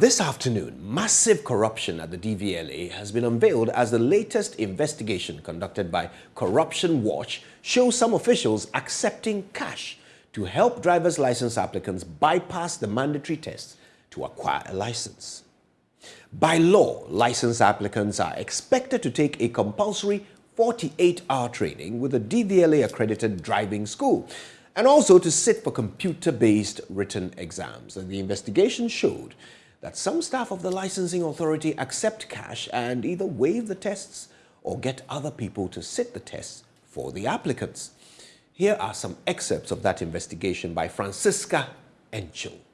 this afternoon, massive corruption at the DVLA has been unveiled as the latest investigation conducted by Corruption Watch shows some officials accepting cash to help driver's license applicants bypass the mandatory tests to acquire a license. By law, license applicants are expected to take a compulsory 48-hour training with a DVLA-accredited driving school and also to sit for computer-based written exams. And the investigation showed that some staff of the licensing authority accept cash and either waive the tests or get other people to sit the tests for the applicants. Here are some excerpts of that investigation by Francisca Enchil.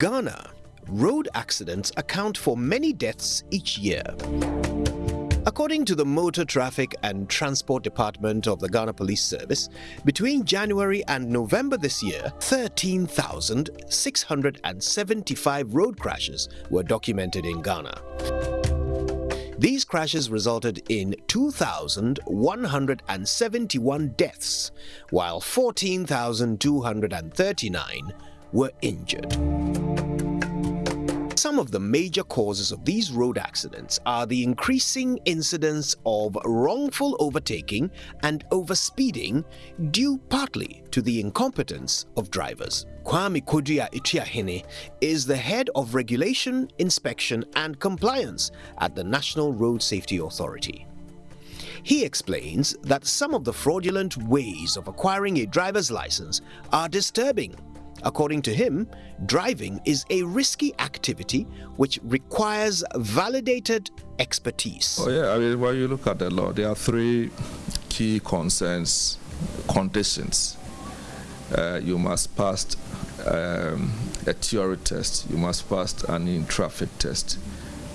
Ghana, road accidents account for many deaths each year. According to the Motor Traffic and Transport Department of the Ghana Police Service, between January and November this year, 13,675 road crashes were documented in Ghana. These crashes resulted in 2,171 deaths, while 14,239 were injured. Some of the major causes of these road accidents are the increasing incidence of wrongful overtaking and overspeeding due partly to the incompetence of drivers. Kwame Atuahene is the head of regulation, inspection and compliance at the National Road Safety Authority. He explains that some of the fraudulent ways of acquiring a driver's license are disturbing According to him, driving is a risky activity which requires validated expertise. Oh yeah, I mean, when you look at the law, there are three key concerns, conditions. Uh, you must pass um, a theory test, you must pass an in-traffic test,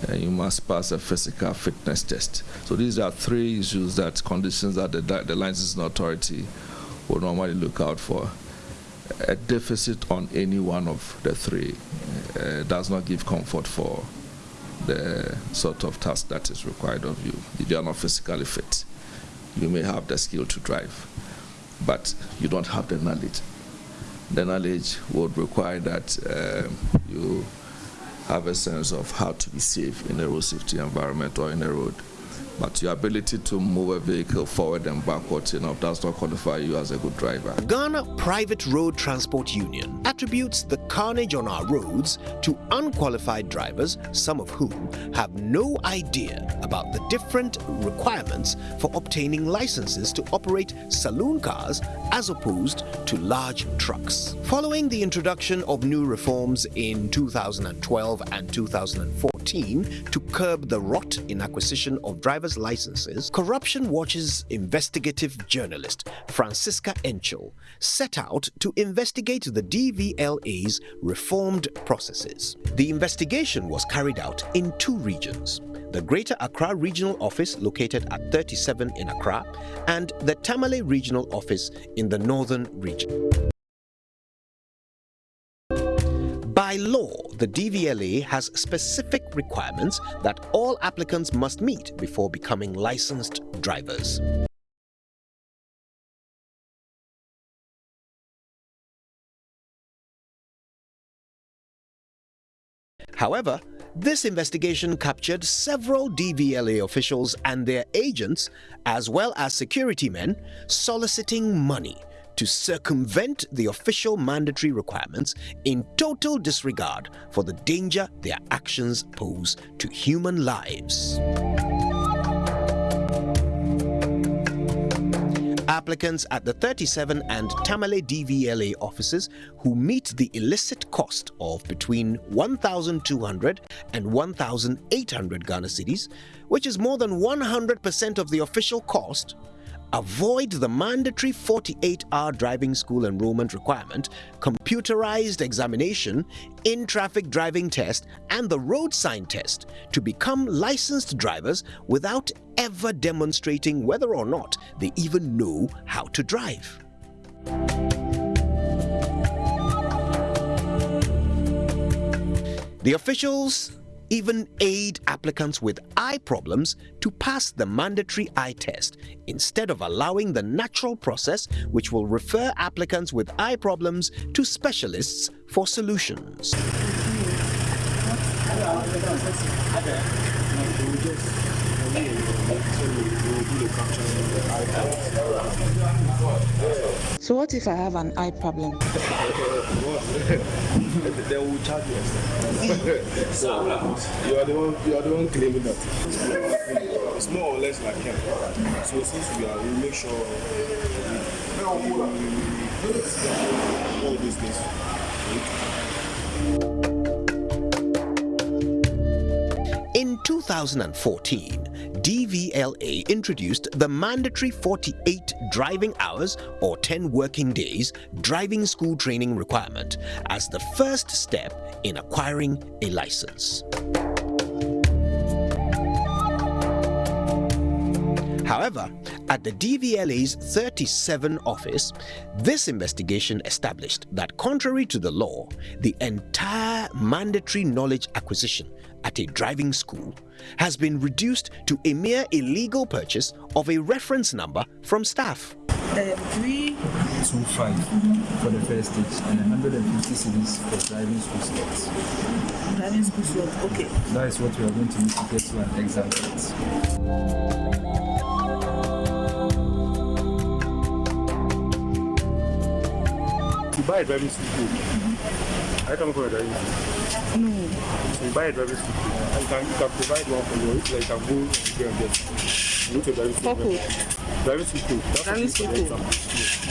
and you must pass a physical fitness test. So these are three issues that conditions that the, the licensing authority will normally look out for a deficit on any one of the three uh, does not give comfort for the sort of task that is required of you. If you are not physically fit, you may have the skill to drive, but you don't have the knowledge. The knowledge would require that uh, you have a sense of how to be safe in a road safety environment or in a road but your ability to move a vehicle forward and backwards enough does not qualify you as a good driver. Ghana Private Road Transport Union attributes the carnage on our roads to unqualified drivers, some of whom have no idea about the different requirements for obtaining licenses to operate saloon cars as opposed to large trucks. Following the introduction of new reforms in 2012 and 2014, to curb the rot in acquisition of driver's licenses, Corruption Watch's investigative journalist Francisca Enchil set out to investigate the DVLA's reformed processes. The investigation was carried out in two regions the Greater Accra Regional Office located at 37 in Accra and the Tamale Regional Office in the Northern Region. By law, the DVLA has specific requirements that all applicants must meet before becoming licensed drivers. However, this investigation captured several DVLA officials and their agents, as well as security men, soliciting money to circumvent the official mandatory requirements in total disregard for the danger their actions pose to human lives. Applicants at the 37 and Tamale DVLA offices who meet the illicit cost of between 1,200 and 1,800 Ghana cedis, which is more than 100% of the official cost, avoid the mandatory 48-hour driving school enrollment requirement, computerized examination, in-traffic driving test, and the road sign test to become licensed drivers without ever demonstrating whether or not they even know how to drive. The officials even aid applicants with eye problems to pass the mandatory eye test instead of allowing the natural process which will refer applicants with eye problems to specialists for solutions. So what if I have an eye problem? they will charge you. so you are the one you are the one claiming that. It's more or less like him. So since we are we make sure we, all these things. In 2014, DVLA introduced the mandatory 48 driving hours or 10 working days driving school training requirement as the first step in acquiring a license. However, at the DVLA's 37 office, this investigation established that contrary to the law, the entire mandatory knowledge acquisition at a driving school has been reduced to a mere illegal purchase of a reference number from staff. Uh, three. Two five for the first stage and 150 cedis for driving school slots. Driving school slot, okay. That is what we are going to need to get to an exam date. You buy a driving school code. I for a driving school. No. So you buy a driving school code. And you can you can provide one for you. Like you can go and get and get. You go to a driving school. What code? Driving school code. That's Driving what school you code.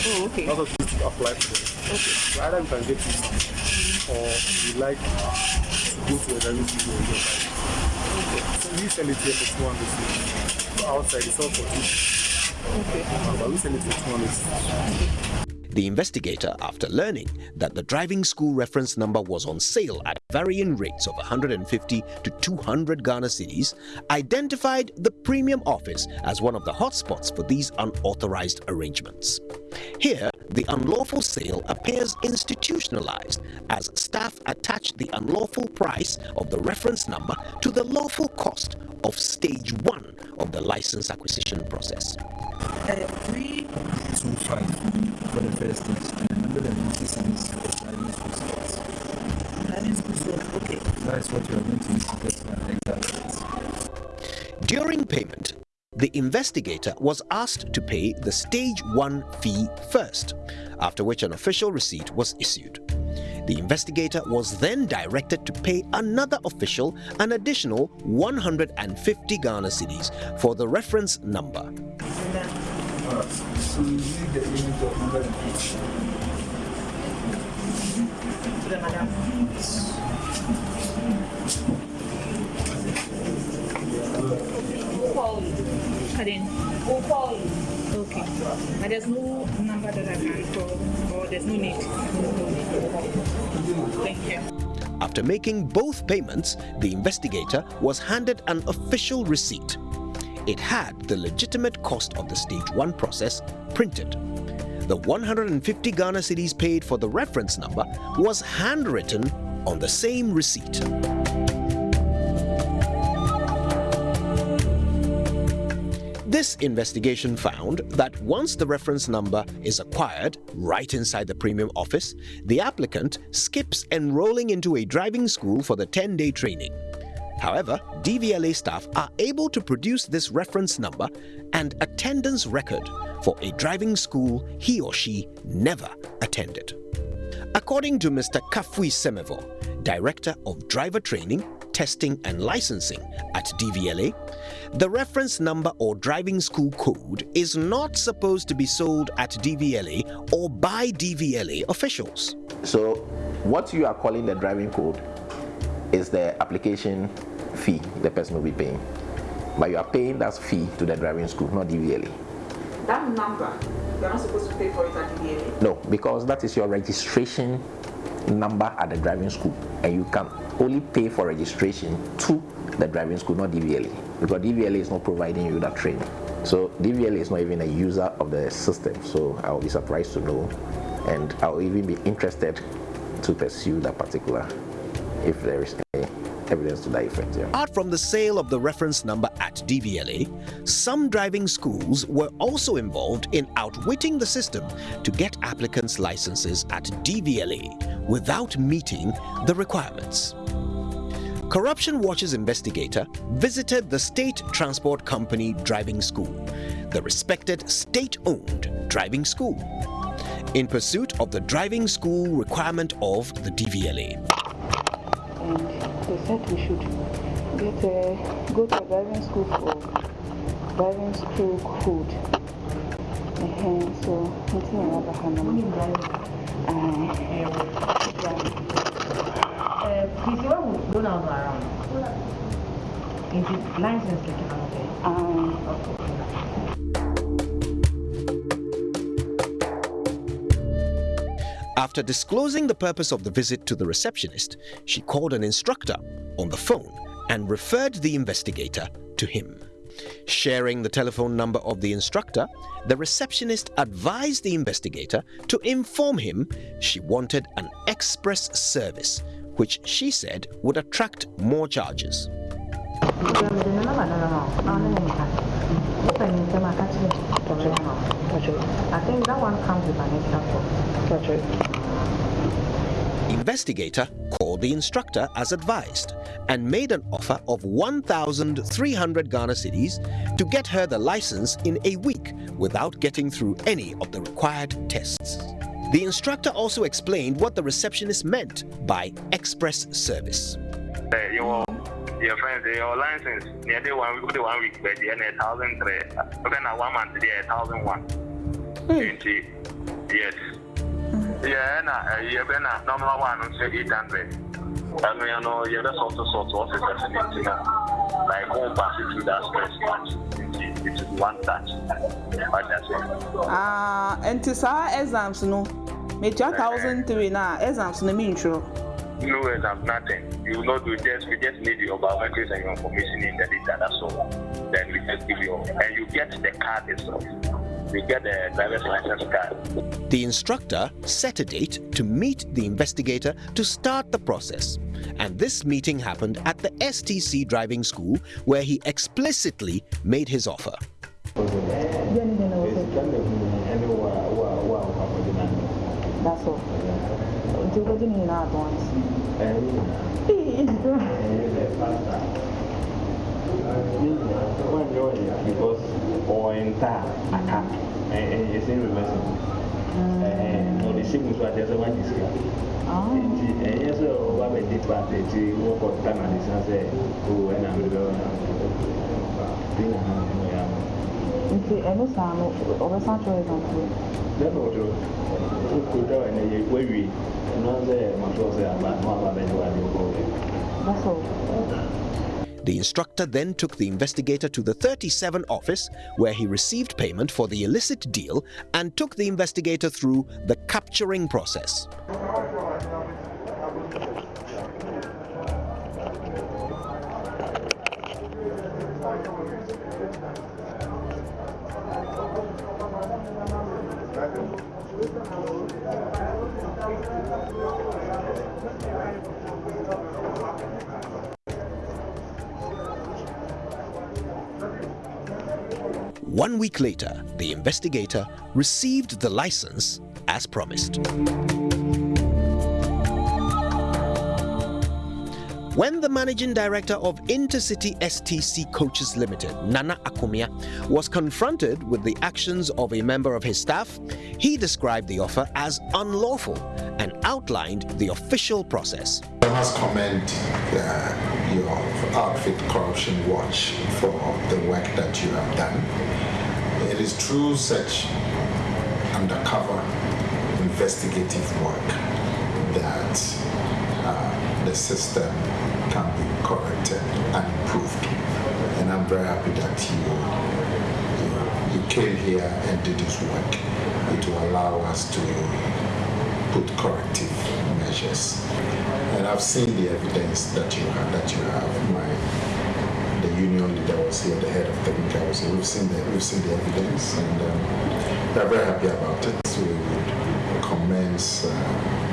Oh, okay. That's what you need to apply for. Okay. So either you can get it or you like to go to a driving school and get it. So we sell it here for 200 cedis. Outside it's all for 2 Okay. But we sell it for 200 cedis. The investigator, after learning that the driving school reference number was on sale at varying rates of 150 to 200 Ghana cedis, identified the premium office as one of the hotspots for these unauthorized arrangements. Here, the unlawful sale appears institutionalized as staff attach the unlawful price of the reference number to the lawful cost of stage one of the license acquisition process. Uh, three. Two five for the first stage and 150 cedis for driving school slots. Driving school slot, okay. That is what we are going to to get to an exam. During payment, the investigator was asked to pay the stage 1 fee first, after which an official receipt was issued. The investigator was then directed to pay another official an additional 150 Ghana cedis for the reference number. The madam. Pardon? Okay. But there's no number that I can call, or there's no need. Thank you. After making both payments, the investigator was handed an official receipt. It had the legitimate cost of the stage 1 process printed. The 150 Ghana cedis paid for the reference number was handwritten on the same receipt. This investigation found that once the reference number is acquired right inside the premium office, the applicant skips enrolling into a driving school for the 10-day training. However, DVLA staff are able to produce this reference number and attendance record for a driving school he or she never attended. According to Mr. Kafui Semevo, Director of Driver Training, Testing and Licensing at DVLA, the reference number or driving school code is not supposed to be sold at DVLA or by DVLA officials. So, what you are calling the driving code is the application fee the person will be paying. But you are paying that fee to the driving school, not DVLA. that number, you're not supposed to pay for it at DVLA? No, because that is your registration number at the driving school, and you can only pay for registration to the driving school, not DVLA, because DVLA is not providing you that training. So DVLA is not even a user of the system, so I'll be surprised to know, and I'll even be interested to pursue that particular if there is any evidence to that effect. Yeah. Apart from the sale of the reference number at DVLA, some driving schools were also involved in outwitting the system to get applicants' licenses at DVLA without meeting the requirements. Corruption Watch's investigator visited the State Transport Company Driving School, the respected state-owned driving school, in pursuit of the driving school requirement of the DVLA. and they said we should get a, go to a driving school for driving school code. Uh-huh. So, it's in another hand. Uh, please, you want to go down around? Is it license taken out there? Um, After disclosing the purpose of the visit to the receptionist, she called an instructor on the phone and referred the investigator to him. Sharing the telephone number of the instructor, the receptionist advised the investigator to inform him she wanted an express service, which she said would attract more charges. Investigator called the instructor as advised and made an offer of 1,300 Ghana cedis to get her the license in a week without getting through any of the required tests. The instructor also explained what the receptionist meant by express service. Uh, your your friends, your license near the one week, one week, but the a thousand three. Okay, now one month, a thousand one. Twenty. Yes. Yeah, na uh, yeah, but na normal one say eight hundred. And you know, yeah, that's also sort of officers in it, like home pass it through that stress match. It's one touch. I ah, nti saa exams no, metua thousand three na exams no eh, mentwerɛ. No exam, nothing. You will not do just we just need your biometrics and your information in the data. That's all. Then we just give you and you get the card itself. You get the driver's license card. The instructor set a date to meet the investigator to start the process. And this meeting happened at the STC driving school where he explicitly made his offer. That's all. Nti wobɛgye ne nyinaa advance. because or entire account and you say reversible. No, the same with what the other one is here. Nti ɛnyɛ sɛ ɔba bɛdi part akyi wɔkɔ ta na de san sɛ o ɛna mebɛ bi na ha no yɛ ama. Nti ɛno saa no, ɔbɛsan kyerɛ exams no. Dɛbɛ wɔtɔ wokɔtwa wɔ ɛnɛ yɛ wawie ɛno sɛ masɔ sɛ aba na waba bɛdi wa de wokɔ That's all. The instructor then took the investigator to the 37 office where he received payment for the illicit deal and took the investigator through the capturing process. One week later, the investigator received the license as promised. When the managing director of Intercity STC Coaches Limited, Nana Akumia, was confronted with the actions of a member of his staff, he described the offer as unlawful and outlined the official process. I must commend uh, your outfit Corruption Watch for the work that you have done. It is through such undercover investigative work that uh, the system can be corrected and improved. And I'm very happy that you, you, you came here and did his work, it will allow us to put corrective measures. And I've seen the evidence that you have. That you have. My the union leader was here, the head of technical was. We've seen the we've seen the evidence, and um, we're very happy about it. We would commence. Uh,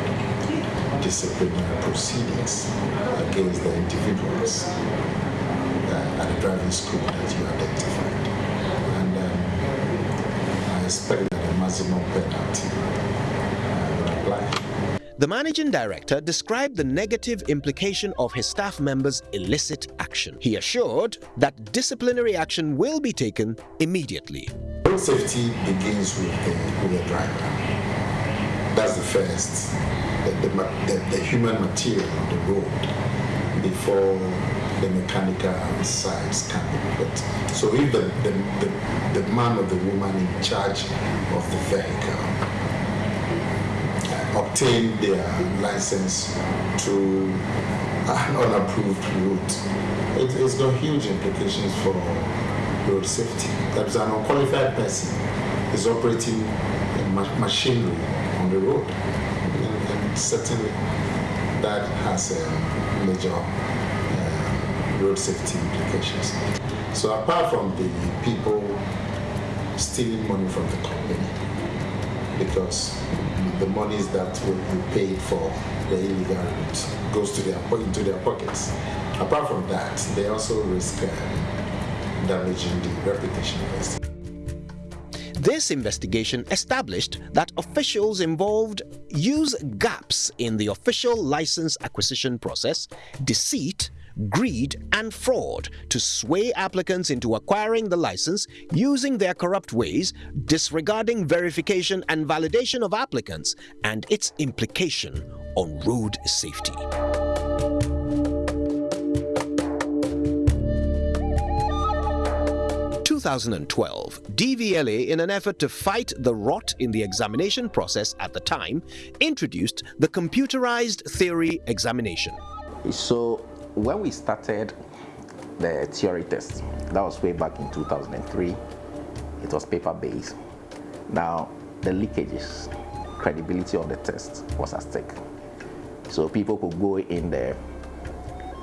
disciplinary proceedings against the individuals uh, at the driving school that you identified. And um, I expect that a maximum penalty uh, will apply. The managing director described the negative implication of his staff members' illicit action. He assured that disciplinary action will be taken immediately. Road safety begins with the, with the driver. That's the first the, the, the, human material on the road before the mechanical sides can be put. So if the, the, the, the man or the woman in charge of the vehicle uh, obtain their license to an unapproved route, it, has got huge implications for road safety. That is an unqualified person is operating machinery on the road certainly that has a major uh, road safety implications. So apart from the people stealing money from the company, because the monies that will be paid for the illegal route goes to their into their pockets. Apart from that, they also risk uh, damaging the reputation of the this investigation established that officials involved use gaps in the official license acquisition process, deceit, greed, and fraud to sway applicants into acquiring the license using their corrupt ways, disregarding verification and validation of applicants and its implication on road safety. 2012, DVLA, in an effort to fight the rot in the examination process at the time, introduced the computerized theory examination. So when we started the theory test, that was way back in 2003, it was paper-based. Now, the leakages, credibility of the test was at stake. So people could go in there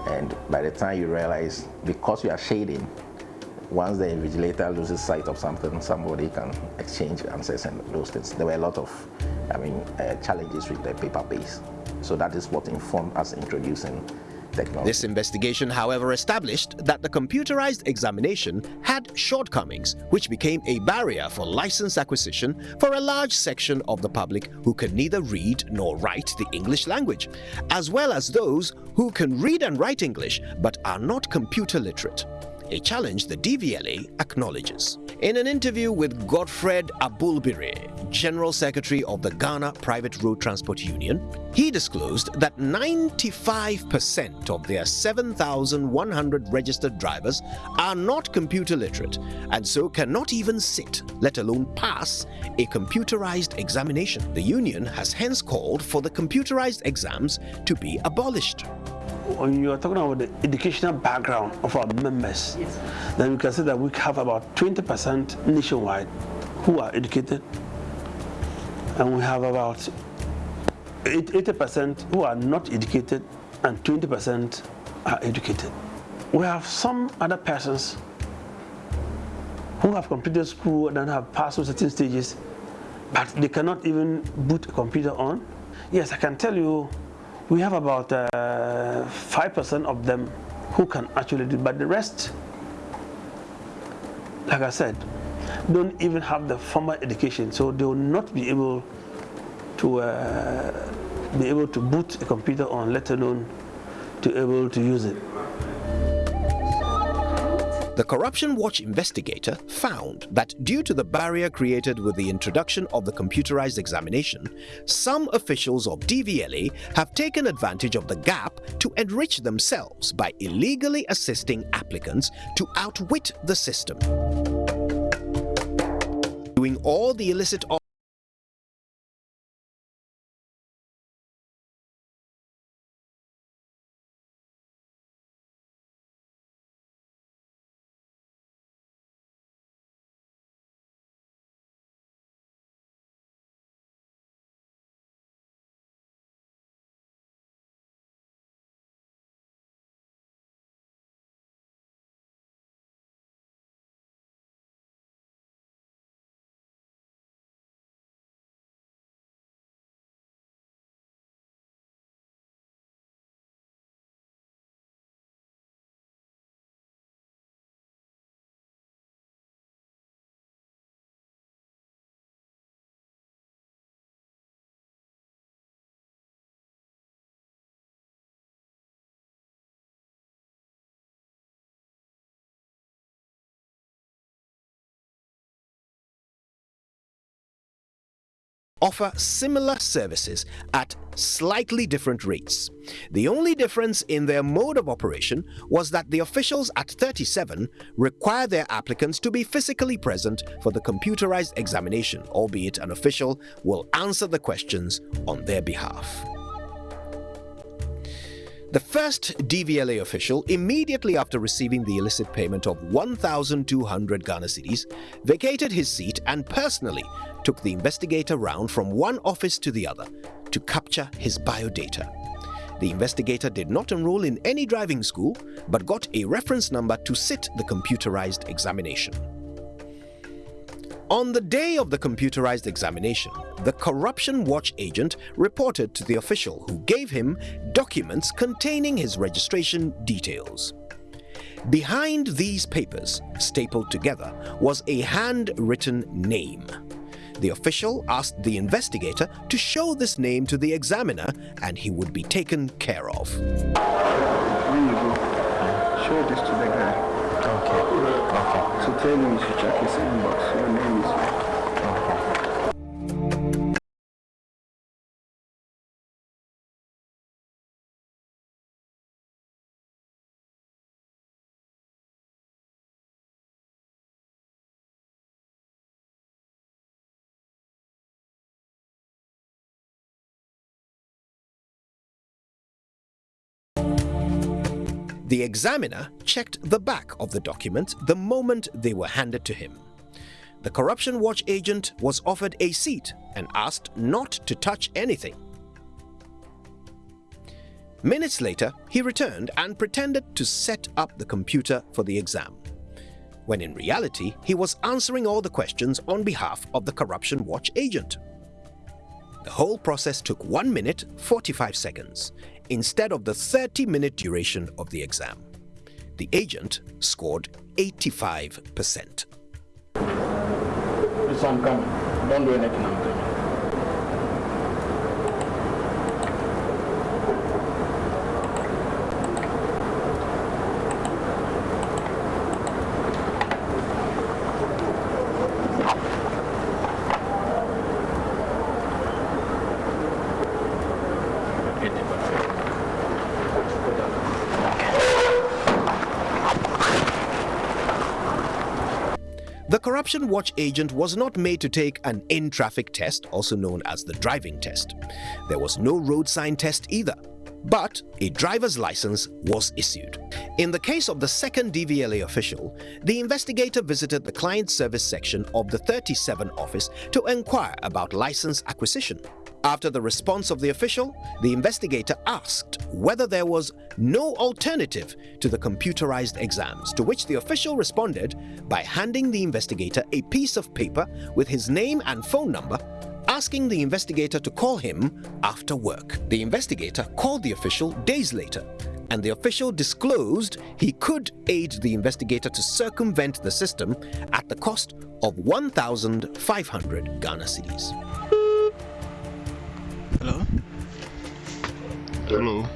and by the time you realize, because you are shading, once the invigilator loses sight of something, somebody can exchange answers and those things. There were a lot of, I mean, uh, challenges with the paper base. So that is what informed us introducing technology. This investigation, however, established that the computerized examination had shortcomings, which became a barrier for license acquisition for a large section of the public who can neither read nor write the English language, as well as those who can read and write English but are not computer literate a challenge the DVLA acknowledges. In an interview with Godfred Abulbire, General Secretary of the Ghana Private Road Transport Union, he disclosed that 95% of their 7,100 registered drivers are not computer literate and so cannot even sit, let alone pass, a computerized examination. The union has hence called for the computerized exams to be abolished when you are talking about the educational background of our members, yes. then we can say that we have about 20% nationwide who are educated, and we have about 80% who are not educated, and 20% are educated. We have some other persons who have completed school and have passed through certain stages, but they cannot even boot a computer on. Yes, I can tell you we have about 5% uh, of them who can actually do but the rest like I said don't even have the formal education so they will not be able to uh, be able to boot a computer on let alone to able to use it the Corruption Watch investigator found that due to the barrier created with the introduction of the computerized examination, some officials of DVLA have taken advantage of the gap to enrich themselves by illegally assisting applicants to outwit the system. Doing all the illicit offer similar services at slightly different rates. The only difference in their mode of operation was that the officials at 37 require their applicants to be physically present for the computerized examination, albeit an official will answer the questions on their behalf. The first DVLA official, immediately after receiving the illicit payment of 1,200 Ghana cedis, vacated his seat and personally took the investigator round from one office to the other to capture his biodata. The investigator did not enroll in any driving school but got a reference number to sit the computerized examination. On the day of the computerized examination, the Corruption Watch agent reported to the official who gave him documents containing his registration details. Behind these papers, stapled together, was a handwritten name. The official asked the investigator to show this name to the examiner and he would be taken care of. When you go, show this to the guy. Okay. Okay. So tell him to check his inbox. The examiner checked the back of the document the moment they were handed to him. The Corruption Watch agent was offered a seat and asked not to touch anything. Minutes later, he returned and pretended to set up the computer for the exam, when in reality he was answering all the questions on behalf of the Corruption Watch agent. The whole process took 1 minute 45 seconds, instead of the 30-minute duration of the exam. The agent scored 85%. This one. Don't do anything. Corruption Watch agent was not made to take an in-traffic test, also known as the driving test. There was no road sign test either, but a driver's license was issued. In the case of the second DVLA official, the investigator visited the client service section of the 37 office to inquire about license acquisition. After the response of the official, the investigator asked whether there was no alternative to the computerized exams, to which the official responded by handing the investigator a piece of paper with his name and phone number asking the investigator to call him after work. The investigator called the official days later, and the official disclosed he could aid the investigator to circumvent the system at the cost of 1,500 Ghana cedis. Hello? Hello.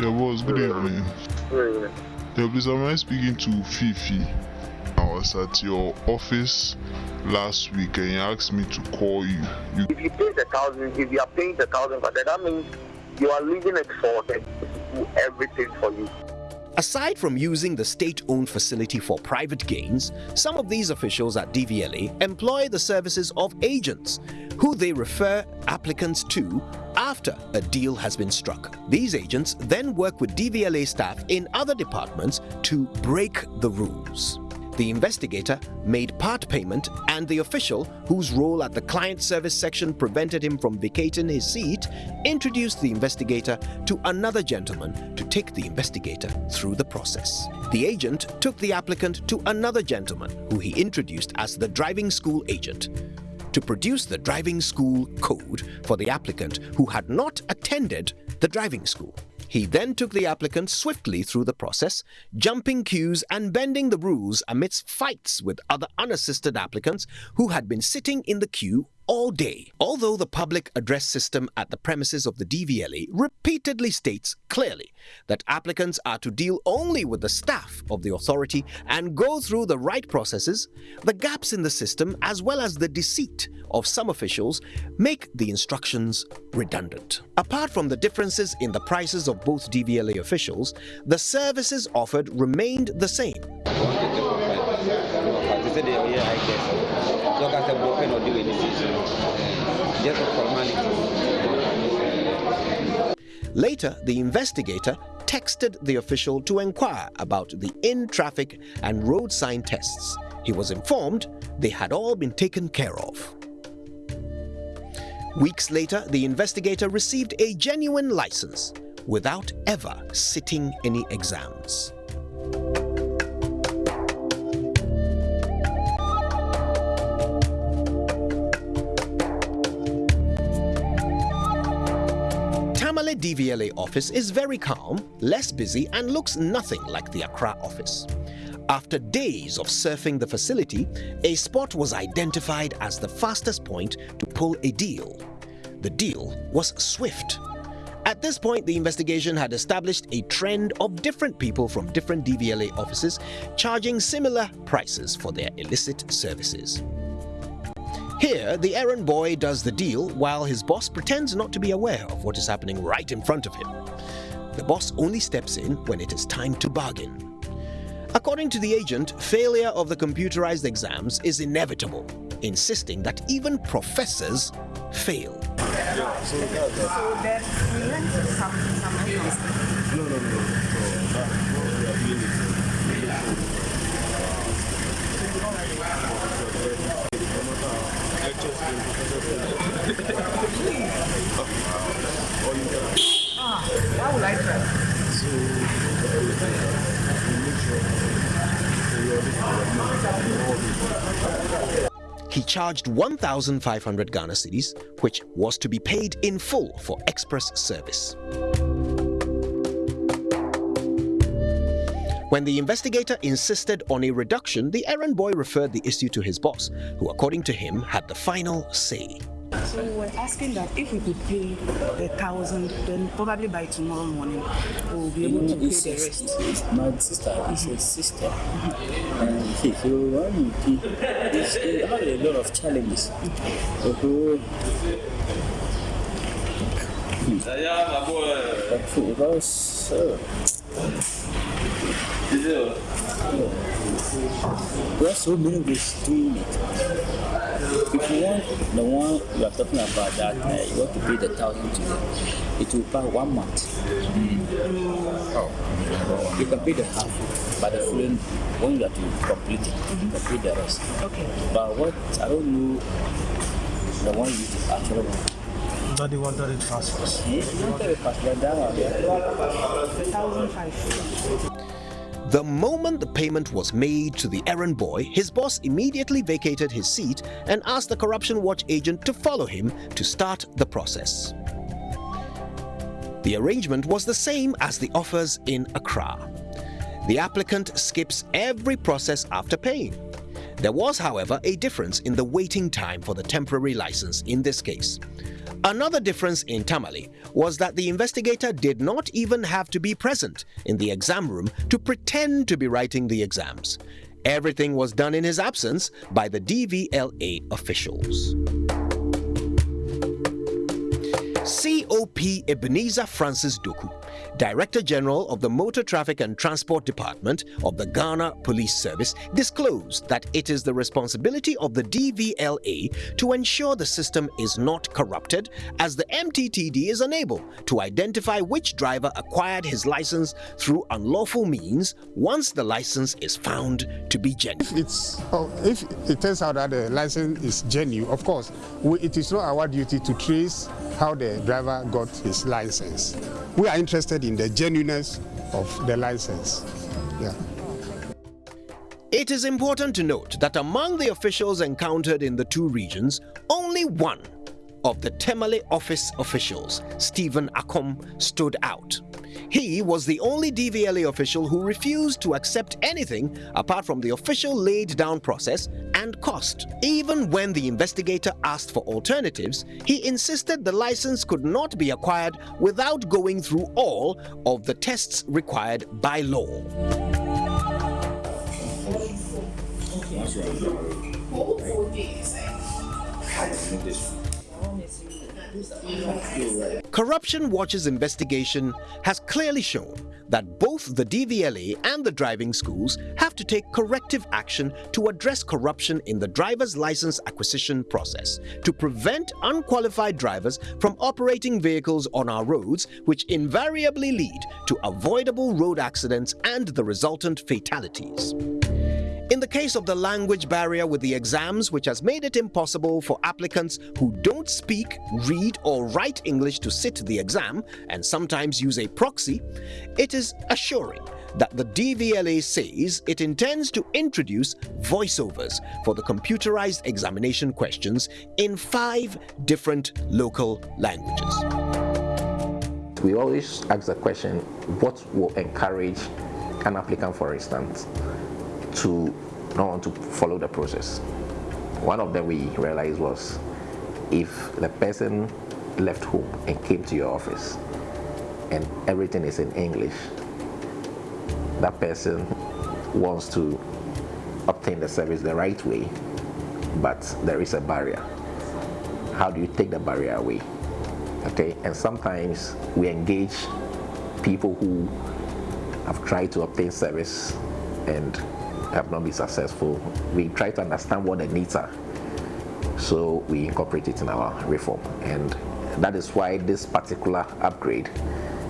Yeah, boss, good evening. Good evening. Yeah, please, am I speaking to Fifi? I was at your office last week and you asked me to call you. you If you pay the thousand, if you are paying the thousand for that, that means you are leaving it for them do everything for you. Aside from using the state-owned facility for private gains, some of these officials at DVLA employ the services of agents, who they refer applicants to after a deal has been struck. These agents then work with DVLA staff in other departments to break the rules. The investigator made part payment and the official, whose role at the client service section prevented him from vacating his seat, introduced the investigator to another gentleman to take the investigator through the process. The agent took the applicant to another gentleman who he introduced as the driving school agent to produce the driving school code for the applicant who had not attended the driving school. He then took the applicant swiftly through the process, jumping queues and bending the rules amidst fights with other unassisted applicants who had been sitting in the queue all day, although the public address system at the premises of the DVLA repeatedly states clearly that applicants are to deal only with the staff of the authority and go through the right processes, the gaps in the system as well as the deceit of some officials make the instructions redundant. Apart from the differences in the prices of both DVLA officials, the services offered remained the same. Later, the investigator texted the official to inquire about the in-traffic and road sign tests. He was informed they had all been taken care of. Weeks later, the investigator received a genuine license without ever sitting any exams. DVLA office is very calm, less busy and looks nothing like the Accra office. After days of surfing the facility, a spot was identified as the fastest point to pull a deal. The deal was swift. At this point, the investigation had established a trend of different people from different DVLA offices charging similar prices for their illicit services. Here, the errand boy does the deal while his boss pretends not to be aware of what is happening right in front of him. The boss only steps in when it is time to bargain. According to the agent, failure of the computerized exams is inevitable, insisting that even professors fail. Yeah, so, so No, no, no. ah, why would I try? So, he charged 1,500 Ghana cedis, which was to be paid in full for express service. When the investigator insisted on a reduction, the errand boy referred the issue to his boss, who according to him had the final say. So we were asking that if we could pay a thousand, then probably by tomorrow morning we'll be able to pay the rest. My sister, it's a sister. And see, so when you pay, it's, it had a lot of challenges. Okay. Yeah, my boy. Because, uh, there are so many ways doing it. If you want the one you are talking about that uh, you want to pay the thousand to them, it will buy one month. Mm. Oh. You can pay the half, but the following when you have to complete it, mm-hmm. you can pay the rest. Okay. But what I don't know the one you actually want. That the one that it fast. Yes, you want it fast, but that one. Thousand five. The moment the payment was made to the errand boy, his boss immediately vacated his seat and asked the Corruption Watch agent to follow him to start the process. The arrangement was the same as the offers in Accra. The applicant skips every process after paying. There was, however, a difference in the waiting time for the temporary license in this case. Another difference in Tamale was that the investigator did not even have to be present in the exam room to pretend to be writing the exams. Everything was done in his absence by the DVLA officials. COP Ebenezer Francis Doku Director General of the Motor Traffic and Transport Department of the Ghana Police Service, disclosed that it is the responsibility of the DVLA to ensure the system is not corrupted, as the MTTD is unable to identify which driver acquired his license through unlawful means once the license is found to be genuine. If, it's, oh, if it turns out that the license is genuine, of course, we, it is not our duty to trace how the driver got his license. We are interested in the genuineness of the license. Yeah. It is important to note that among the officials encountered in the two regions, only one of the Tamale office officials, Stephen Akom, stood out. He was the only DVLA official who refused to accept anything apart from the official laid down process and cost. Even when the investigator asked for alternatives, he insisted the license could not be acquired without going through all of the tests required by law. Corruption Watch's investigation has clearly shown that both the DVLA and the driving schools have to take corrective action to address corruption in the driver's license acquisition process to prevent unqualified drivers from operating vehicles on our roads, which invariably lead to avoidable road accidents and the resultant fatalities. In the case of the language barrier with the exams, which has made it impossible for applicants who don't speak, read, or write English to sit the exam and sometimes use a proxy, it is assuring that the DVLA says it intends to introduce voiceovers for the computerized examination questions in five different local languages. We always ask the question, what will encourage an applicant, for instance, to not want to follow the process. One of them we realized was if the person left home and came to your office and everything is in English, that person wants to obtain the service the right way, but there is a barrier. How do you take the barrier away? Okay, and sometimes we engage people who have tried to obtain service and have not been successful, we try to understand what the needs are. So we incorporate it in our reform. And that is why this particular upgrade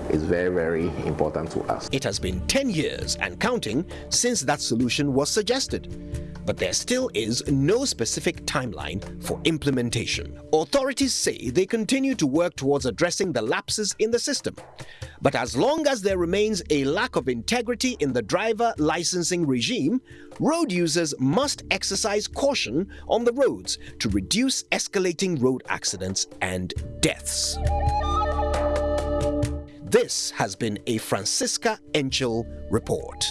is very, very important to us. It has been 10 years and counting since that solution was suggested but there still is no specific timeline for implementation. Authorities say they continue to work towards addressing the lapses in the system. But as long as there remains a lack of integrity in the driver licensing regime, road users must exercise caution on the roads to reduce escalating road accidents and deaths. This has been a Francisca Enchil report.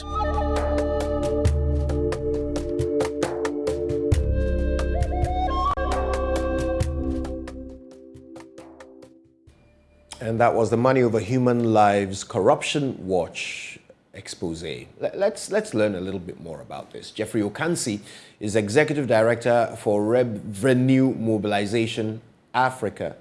And that was the Money Over Human Lives Corruption Watch expose. Let's, let's learn a little bit more about this. Jeffrey Okansi is Executive Director for Revenue Mobilization Africa.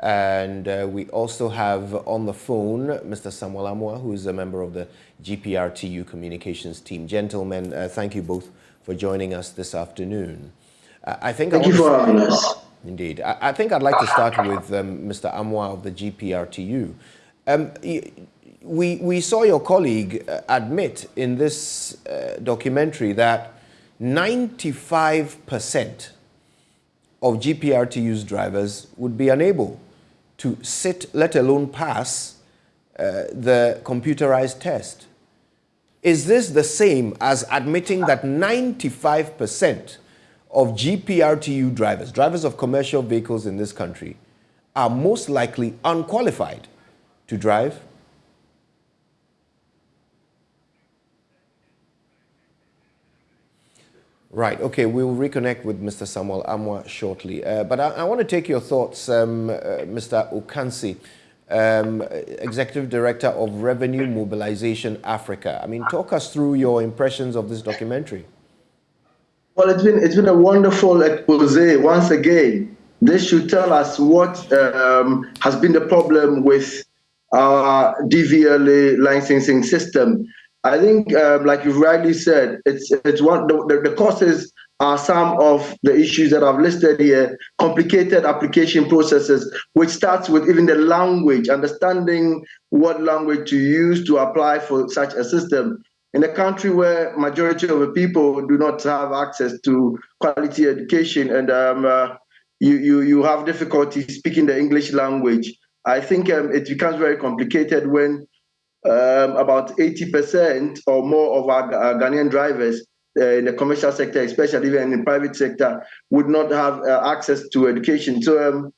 And uh, we also have on the phone Mr. Samuel Amoah, who is a member of the GPRTU communications team. Gentlemen, uh, thank you both for joining us this afternoon. Uh, I think thank I you for having us. Indeed. I, I, think I'd like to start with um, Mr. Amoah of the GPRTU. Um, we, we saw your colleague uh, admit in this uh, documentary that 95% of GPRTU's drivers would be unable to sit, let alone pass, uh, the computerized test. Is this the same as admitting that 95% of GPRTU drivers, drivers of commercial vehicles in this country, are most likely unqualified to drive? Right, okay, we will reconnect with Mr. Samuel Amoah shortly. Uh, but I, I, want to take your thoughts, um, uh, Mr. Okansi, um, Executive Director of Revenue Mobilization Africa. I mean, talk us through your impressions of this documentary. Well, it's been it's been a wonderful expose once again. This should tell us what um, has been the problem with our DVLA licensing system. I think, um, like you've rightly said, it's it's one the, the causes are some of the issues that I've listed here. Complicated application processes, which starts with even the language, understanding what language to use to apply for such a system in a country where majority of the people do not have access to quality education and um, uh, you, you, you have difficulty speaking the English language, I think um, it becomes very complicated when um, about 80% or more of our, our Ghanaian drivers uh, in the commercial sector, especially even in the private sector, would not have uh, access to education. So um,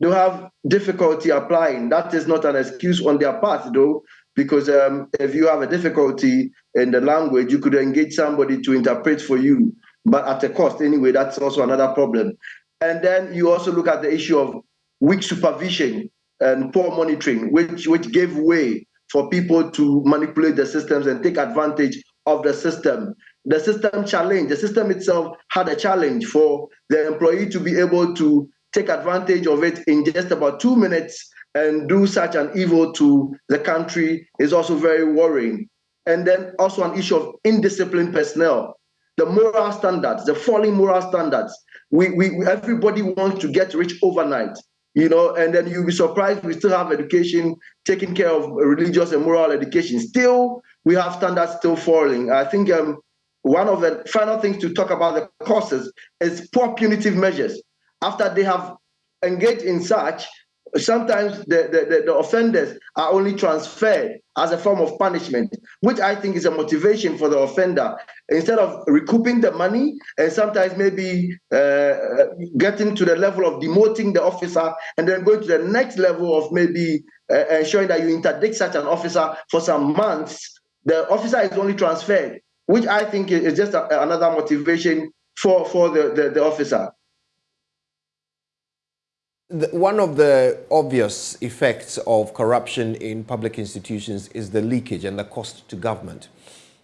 they have difficulty applying. That is not an excuse on their part, though, because um, if you have a difficulty in the language, you could engage somebody to interpret for you. but at a cost anyway. That's also another problem. And then you also look at the issue of weak supervision and poor monitoring, which which gave way for people to manipulate the systems and take advantage of the system. The system challenge, the system itself had a challenge for the employee to be able to take advantage of it in just about two minutes and do such an evil to the country is also very worrying. And then also an issue of indisciplined personnel, the moral standards, the falling moral standards. We, we everybody wants to get rich overnight you know, and then you'll be surprised we still have education taking care of religious and moral education. Still, we have standards still falling. I think um, one of the final things to talk about the causes is poor punitive measures. After they have engaged in such, sometimes the, the, the, offenders are only transferred as a form of punishment, which I think is a motivation for the offender. Instead of recouping the money and sometimes maybe uh, getting to the level of demoting the officer and then going to the next level of maybe uh, ensuring that you interdict such an officer for some months, the officer is only transferred, which I think is just a, another motivation for, for the, the, the officer one of the obvious effects of corruption in public institutions is the leakage and the cost to government.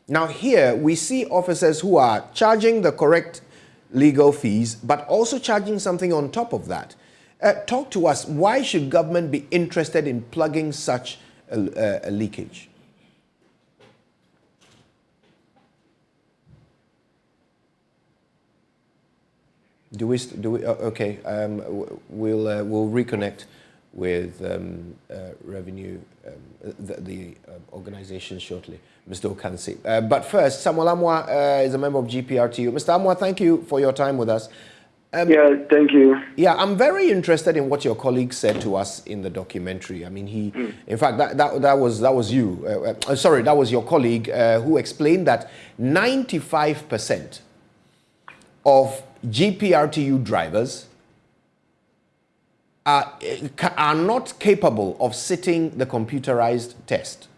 Now here we see officers who are charging the correct legal fees, but also charging something on top of that. Uh, talk to us, why should government be interested in plugging such a, a leakage? Do we? Do we? Uh, okay. Um, we'll uh, we'll reconnect with um, uh, revenue um, the, the uh, organization shortly, Mr. Okansi. Uh, but first, Samuel Amoah uh, is a member of GPRTU. Mr. Amoah, thank you for your time with us. Um, yeah, thank you. Yeah, I'm very interested in what your colleague said to us in the documentary. I mean, he, mm. in fact, that, that, that was that was you. Uh, uh, sorry, that was your colleague uh, who explained that 95% of GPRTU drivers are, are not capable of sitting the computerized test.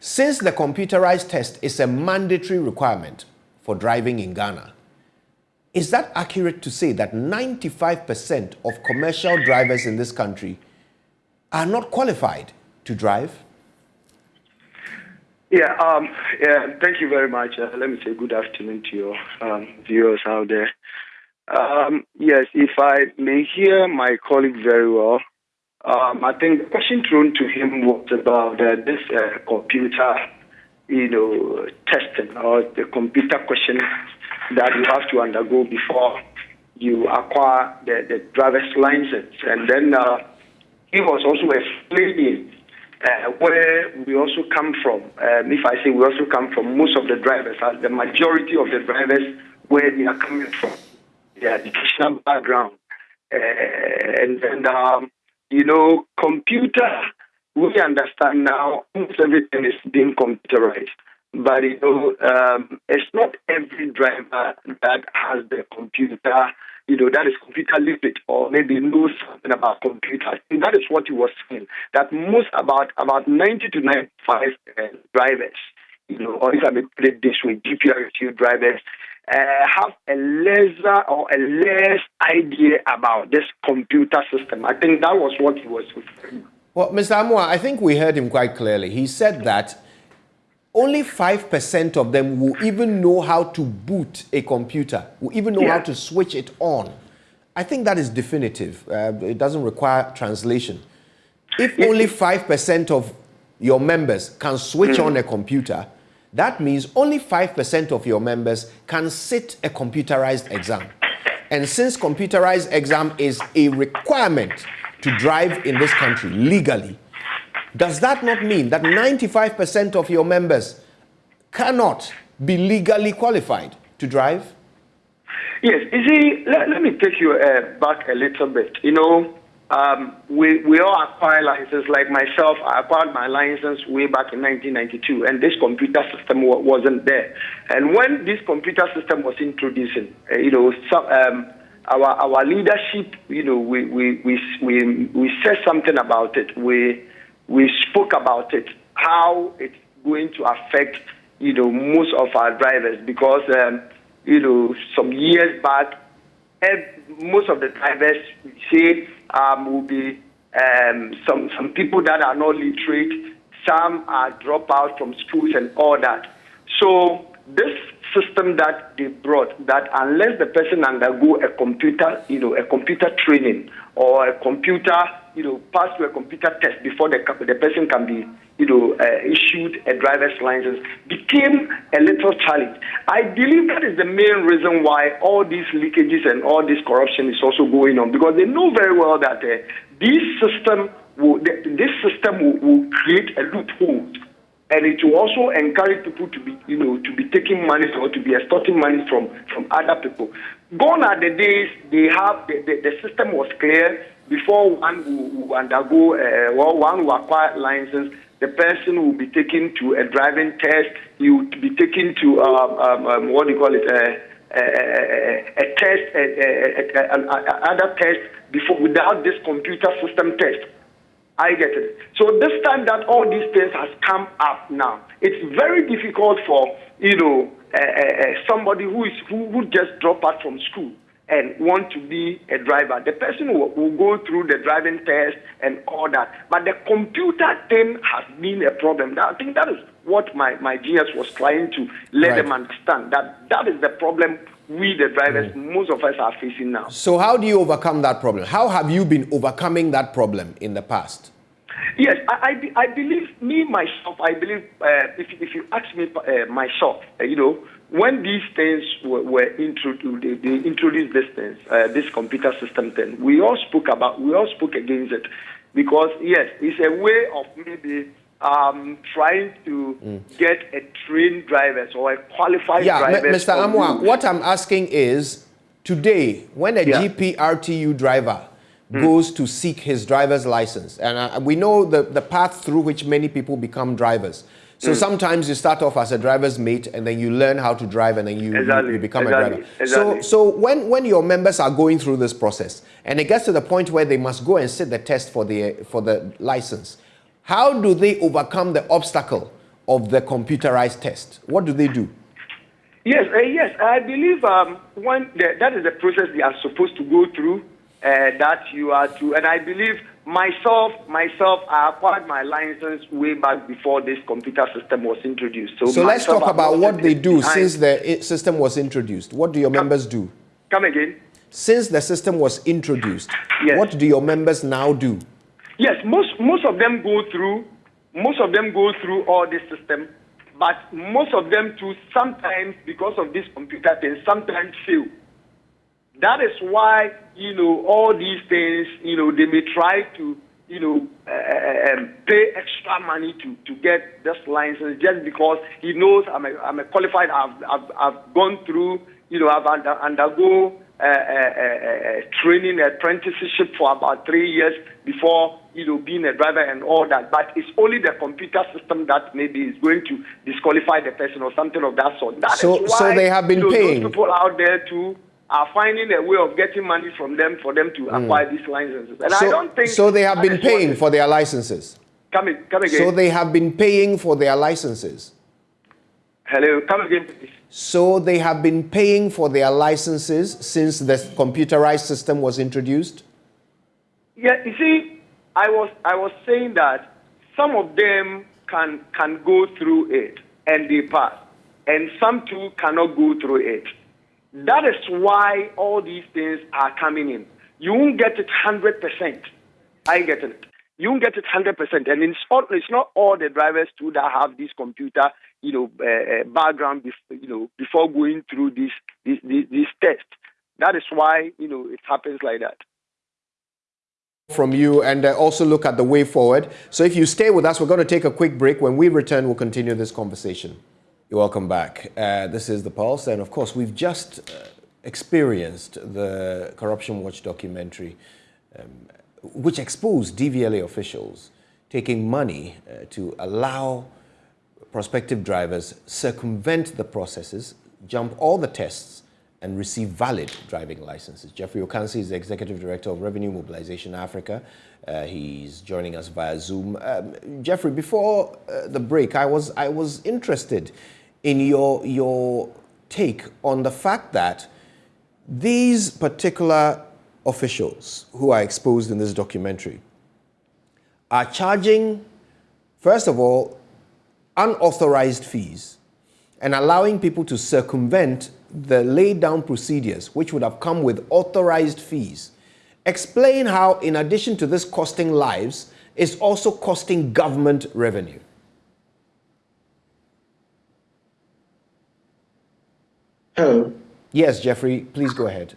Since the computerized test is a mandatory requirement for driving in Ghana, is that accurate to say that 95% of commercial drivers in this country are not qualified to drive? Yeah, um, yeah. Thank you very much. Uh, let me say good afternoon to your um, viewers out there. Um, yes, if I may hear my colleague very well, um, I think the question thrown to him was about uh, this uh, computer, you know, testing or the computer question that you have to undergo before you acquire the, the driver's license. And then uh, he was also explaining uh, where we also come from. Um, if I say we also come from, most of the drivers, uh, the majority of the drivers, where they are coming from, their educational background. Uh, and, and um, you know, computer, we understand now almost everything is being computerized. But, you know, um, it's not every driver that has the computer you know, that is computer literate or maybe knows something about computers. And that is what he was saying, that most about about 90 to 95 uh, drivers, you know, or if I may put it this way, GPRTU drivers, uh, have a lesser or a less idea about this computer system. I think that was what he was referring Well, Mr. Amoah, I think we heard him quite clearly. He said that only 5% of them will even know how to boot a computer, will even know yeah. how to switch it on. I think that is definitive. Uh, it doesn't require translation. If only 5% of your members can switch mm. on a computer, that means only 5% of your members can sit a computerized exam. And since computerized exam is a requirement to drive in this country legally, does that not mean that 95% of your members cannot be legally qualified to drive? Yes, you see, let, let me take you uh, back a little bit. You know, um, we, we all acquire licenses. Like myself, I acquired my license way back in 1992, and this computer system wasn't there. And when this computer system was introduced, uh, you know, some, um, our our leadership, you know, we we we we, we said something about it. We we spoke about it, how it's going to affect, you know, most of our drivers because um, you know, some years back, most of the drivers say um, will be um, some some people that are not literate. Some are dropouts from schools and all that. So this system that they brought, that unless the person undergo a computer, you know, a computer training or a computer, you know, pass through a computer test before the the person can be, you know, uh, issued a driver's license, became a little challenge. I believe that is the main reason why all these leakages and all this corruption is also going on because they know very well that uh, this system will, this system will, will create a loophole and it will also encourage people to be, you know, to be taking money or to be extorting money from from other people. Gone are the days they have the, the, the system was clear before one will, undergo uh, well, one will acquire license. The person will be taken to a driving test. He will be taken to um, um, um, what do you call it? Uh, a, a, a test, a, other test before without this computer system test. I get it. So this time that all these things has come up now, it's very difficult for you know uh, uh, somebody who is who, who just drop out from school and want to be a driver. The person will, will, go through the driving test and all that. But the computer thing has been a problem. I think that is what my, my genius was trying to let right. them understand. That that is the problem we, the drivers, mm. most of us are facing now. So, how do you overcome that problem? How have you been overcoming that problem in the past? Yes, I, I, I believe, me, myself, I believe, uh, if, if you ask me uh, myself, uh, you know, when these things were, were introduced, they, they, introduced this things, uh, this computer system thing, we all spoke about, we all spoke against it. Because, yes, it's a way of maybe um, trying to mm. get a trained driver or a qualified yeah, driver. Yeah, Mr. Amoah, what I'm asking is today, when a yeah. GPRTU driver mm. goes to seek his driver's license, and uh, we know the, the path through which many people become drivers. So mm. sometimes you start off as a driver's mate and then you learn how to drive and then you, exactly. you, you, become exactly. a driver. Exactly. So, so when, when your members are going through this process and it gets to the point where they must go and sit the test for the, for the license, how do they overcome the obstacle of the computerized test? What do they do? Yes, uh, yes, I believe um, one the, that is the process they are supposed to go through. Uh, that you are to, and I believe myself, myself, I acquired my license way back before this computer system was introduced. So, so let's talk about what they do behind. since the system was introduced. What do your come, members do? Come again. Since the system was introduced, yes. what do your members now do? Yes, most most of them go through most of them go through all this system, but most of them too sometimes because of this computer thing sometimes fail. That is why you know all these things. You know they may try to you know uh, um, pay extra money to to get this license just because he knows I'm a, I'm a qualified. I've, I've I've gone through. You know I've under, undergo uh, uh, uh, training apprenticeship for about three years before you know being a driver and all that. But it's only the computer system that maybe is going to disqualify the person or something of that sort. That so, is why, so they have been you know, paying. People out there too are finding a way of getting money from them for them to mm. acquire these licenses. And so, I don't think so. They have been paying for their licenses. Come, in, come again. So they have been paying for their licenses. Hello, come again, please. So they have been paying for their licenses since the computerized system was introduced? Yeah, you see, I was I was saying that some of them can can go through it and they pass, and some too cannot go through it. That is why all these things are coming in. You won't get it hundred percent. I get it. You won't get it hundred percent, and it's, all, it's not all the drivers too that have this computer you know, uh, background, bef- you know, before going through this, this, this, this test. That is why, you know, it happens like that from you and uh, also look at the way forward. So if you stay with us, we're going to take a quick break. When we return, we'll continue this conversation. You're welcome back. Uh, this is The Pulse. And of course, we've just uh, experienced the Corruption Watch documentary, um, which exposed DVLA officials taking money uh, to allow prospective drivers circumvent the processes, jump all the tests, and receive valid driving licenses. Jeffrey Okansi is the Executive Director of Revenue Mobilization Africa. Uh, he's joining us via Zoom. Um, Jeffrey, before uh, the break, I was, I was interested in your, your take on the fact that these particular officials who are exposed in this documentary are charging, first of all, unauthorized fees and allowing people to circumvent the laid down procedures which would have come with authorized fees. Explain how, in addition to this costing lives, it's also costing government revenue. Hello. Yes, Jeffrey, please go ahead.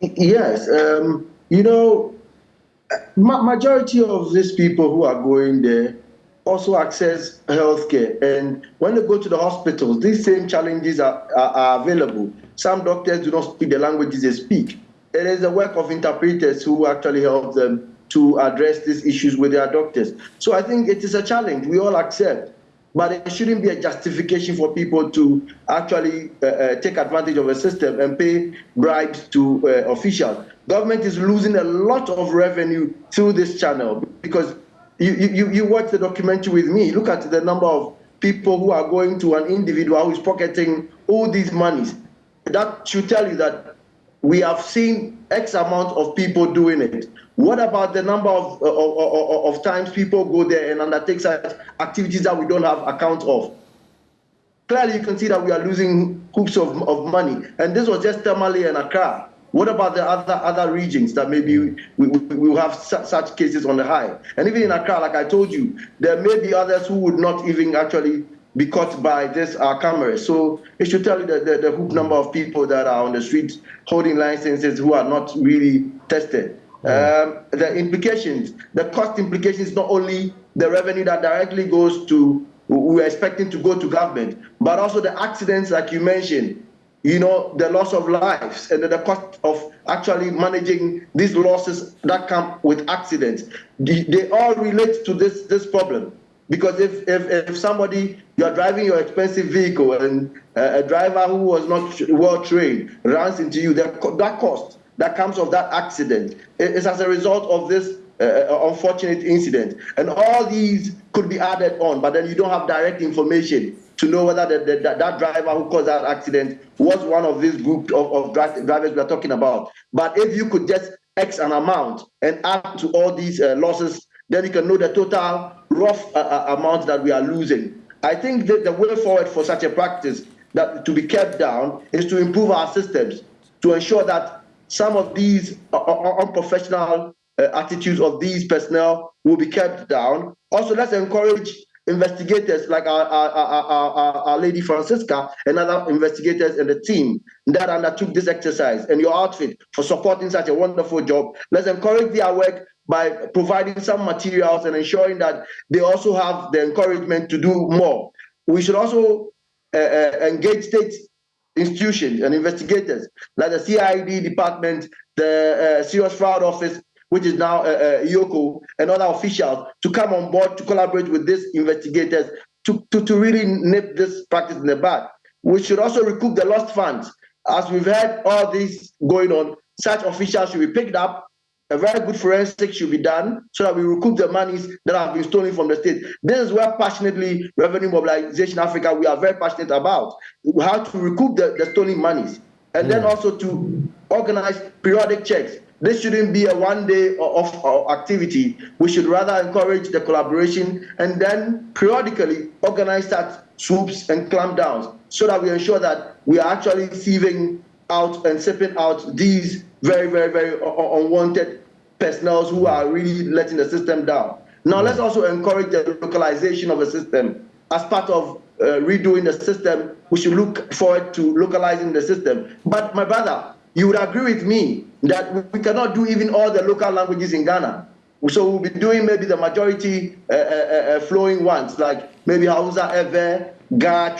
Yes, um, you know, ma majority of these people who are going there also access healthcare. And when they go to the hospitals, these same challenges are, are, are, available. Some doctors do not speak the languages they speak. It is a work of interpreters who actually help them to address these issues with their doctors. So I think it is a challenge we all accept. But it shouldn't be a justification for people to actually uh, uh, take advantage of a system and pay bribes to uh, officials. Government is losing a lot of revenue through this channel because you, you, you watch the documentary with me. Look at the number of people who are going to an individual who is pocketing all these monies. That should tell you that we have seen X amount of people doing it. What about the number of, of, of, of times people go there and undertake such activities that we don't have account of? Clearly, you can see that we are losing hoops of, of money. And this was just Tamale and Accra. What about the other other regions that maybe mm. we, we, we will have su such cases on the high? And even in Accra, like I told you, there may be others who would not even actually be caught by this uh, camera. So it should tell you the, the, the hoop number of people that are on the streets holding licenses who are not really tested. Um, the implications, the cost implications, not only the revenue that directly goes to, we're expecting to go to government, but also the accidents, like you mentioned, you know, the loss of lives and the cost of actually managing these losses that come with accidents. They all relate to this, this problem. Because if, if, if somebody, you're driving your expensive vehicle and a driver who was not well trained runs into you, that, that cost that comes of that accident is as a result of this uh, uh, unfortunate incident. And all these could be added on, but then you don't have direct information to know whether the, the, that driver who caused that accident was one of this group of, of drivers we are talking about. But if you could just X an amount and add to all these uh, losses, then you can know the total rough uh, uh amount that we are losing. I think that the way forward for such a practice that to be kept down is to improve our systems to ensure that some of these unprofessional uh, attitudes of these personnel will be kept down. Also, let's encourage investigators like our, our, our, our, lady Francisca and other investigators and the team that undertook this exercise and your outfit for supporting such a wonderful job. Let's encourage their work by providing some materials and ensuring that they also have the encouragement to do more. We should also uh, uh, engage state institutions and investigators like the CID department, the uh, Serious Fraud Office, which is now uh, uh, EOCO, and other officials to come on board to collaborate with these investigators to, to, to really nip this practice in the bud. We should also recoup the lost funds. As we've had all this going on, such officials should be picked up. A very good forensic should be done so that we recoup the monies that have been stolen from the state. This is where passionately Revenue Mobilization Africa we are very passionate about how to recoup the, the stolen monies and mm. then also to organize periodic checks this shouldn't be a one day of, of activity. We should rather encourage the collaboration and then periodically organize that swoops and clampdowns so that we ensure that we are actually sieving out and sipping out these very, very, very unwanted personnel who are really letting the system down. Now, let's also encourage the localization of the system. As part of uh, redoing the system, we should look forward to localizing the system. But my brother, you would agree with me that we cannot do even all the local languages in Ghana. So we'll be doing maybe the majority uh, uh, uh, flowing ones, like maybe Hausa, Ewe, Ga,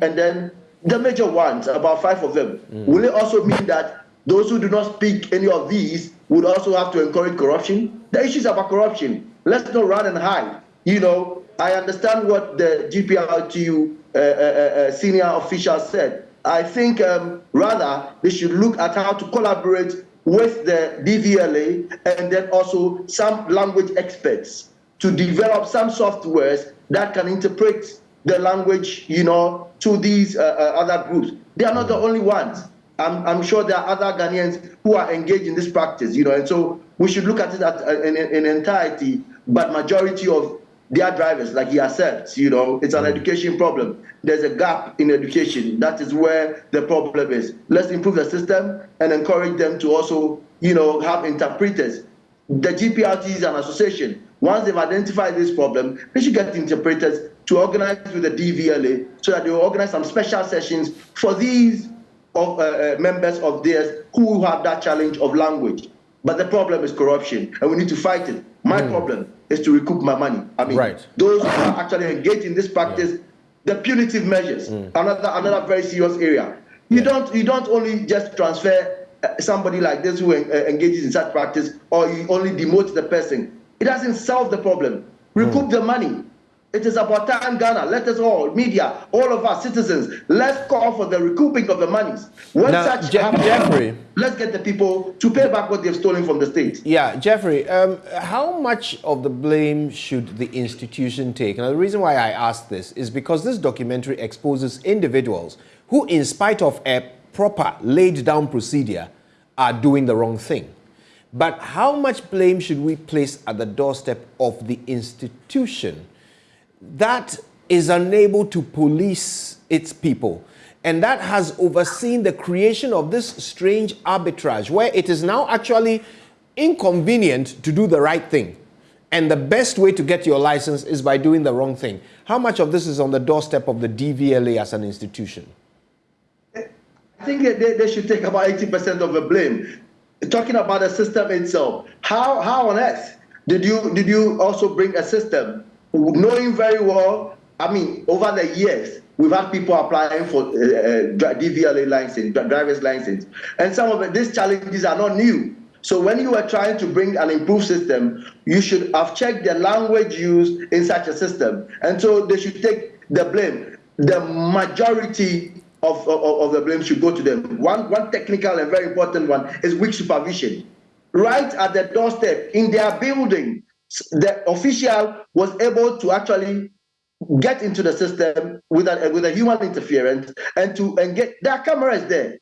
and then the major ones, about five of them. Mm. Will it also mean that those who do not speak any of these would also have to encourage corruption? The issues about corruption. Let's not run and hide. You know, I understand what the GPRTU uh, uh, uh, senior official said I think um, rather they should look at how to collaborate with the DVLA and then also some language experts to develop some softwares that can interpret the language, you know, to these uh, uh, other groups. They are not the only ones. I'm, I'm sure there are other Ghanaians who are engaged in this practice, you know, and so we should look at it at, uh, in, in entirety, but majority of their drivers, like he has said, you know, it's an education problem. There's a gap in education. That is where the problem is. Let's improve the system and encourage them to also, you know, have interpreters. The GPRT is an association. Once they've identified this problem, they should get interpreters to organize with the DVLA so that they will organize some special sessions for these of, uh, uh, members of theirs who have that challenge of language. But the problem is corruption, and we need to fight it. My mm. problem is to recoup my money. I mean, right. those who are actually engaged in this practice, yeah. the punitive measures, mm. another another very serious area. You yeah. don't you don't only just transfer uh, somebody like this who uh, engages in such practice, or you only demote the person. It doesn't solve the problem. Recoup mm. the money. It is about time, Ghana. Let us all, media, all of our citizens, let's call for the recouping of the monies. When now, such Je happens, Jeffrey, let's get the people to pay back what they've stolen from the state. Yeah, Jeffrey, um, how much of the blame should the institution take? Now, the reason why I ask this is because this documentary exposes individuals who, in spite of a proper laid down procedure, are doing the wrong thing. But how much blame should we place at the doorstep of the institution? That is unable to police its people. And that has overseen the creation of this strange arbitrage where it is now actually inconvenient to do the right thing. And the best way to get your license is by doing the wrong thing. How much of this is on the doorstep of the DVLA as an institution? I think they, they should take about 80% of the blame. Talking about the system itself, how, how on earth did you, did you also bring a system knowing very well, I mean, over the years, we've had people applying for uh, uh DVLA license, driver's license, and some of these challenges are not new. So when you are trying to bring an improved system, you should have checked the language used in such a system, and so they should take the blame. The majority of, of, of the blame should go to them. One, one technical and very important one is weak supervision. Right at the doorstep in their building, the official was able to actually get into the system with a, with a human interference and to and get there are cameras there.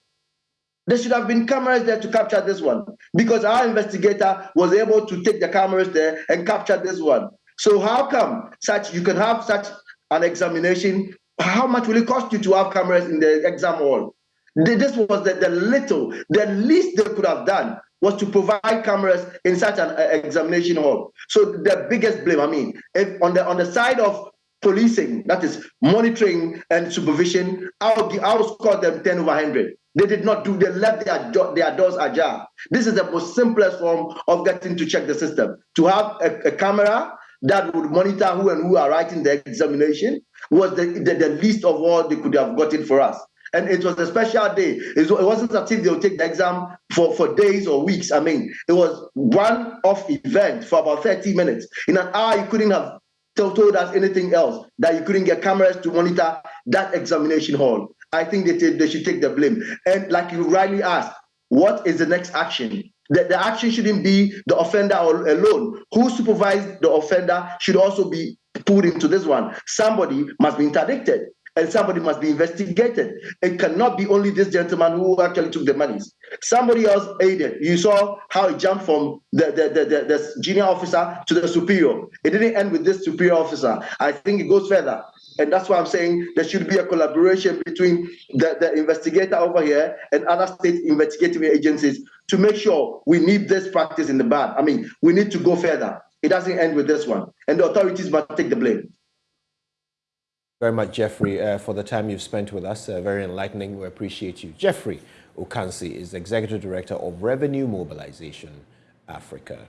There should have been cameras there to capture this one because our investigator was able to take the cameras there and capture this one. So how come such you can have such an examination? How much will it cost you to have cameras in the exam hall? This was the, the little, the least they could have done was to provide cameras in such an uh, examination hall. So the biggest blame, I mean, on the on the side of policing, that is monitoring and supervision, I would, I would score them 10 over 100. They did not do, they left their, their doors ajar. This is the most simplest form of getting to check the system. To have a, a camera that would monitor who and who are writing the examination was the, the, the least of all they could have gotten for us and it was a special day. It wasn't as if they would take the exam for, for days or weeks. I mean, it was one off event for about 30 minutes. In an hour, you couldn't have told us anything else, that you couldn't get cameras to monitor that examination hall. I think they, they should take the blame. And like you rightly asked, what is the next action? The, the action shouldn't be the offender alone. Who supervised the offender should also be put into this one. Somebody must be interdicted and somebody must be investigated. It cannot be only this gentleman who actually took the monies. Somebody else aided. You saw how it jumped from the, the, the, the, the junior officer to the superior. It didn't end with this superior officer. I think it goes further. And that's why I'm saying there should be a collaboration between the, the investigator over here and other state investigative agencies to make sure we need this practice in the bad. I mean, we need to go further. It doesn't end with this one. And the authorities must take the blame very much, Jeffrey, uh, for the time you've spent with us. Uh, very enlightening. We appreciate you. Jeffrey Okansi is Executive Director of Revenue Mobilization Africa.